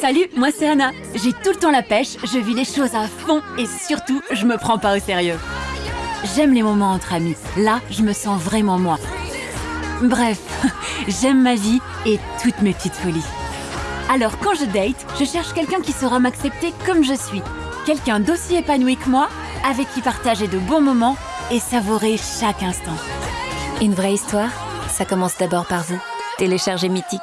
Salut, moi c'est Anna. J'ai tout le temps la pêche, je vis les choses à fond et surtout, je me prends pas au sérieux. J'aime les moments entre amis. Là, je me sens vraiment moi. Bref, j'aime ma vie et toutes mes petites folies. Alors quand je date, je cherche quelqu'un qui saura m'accepter comme je suis. Quelqu'un d'aussi épanoui que moi, avec qui partager de bons moments et savourer chaque instant. Une vraie histoire, ça commence d'abord par vous. Téléchargez Mythique.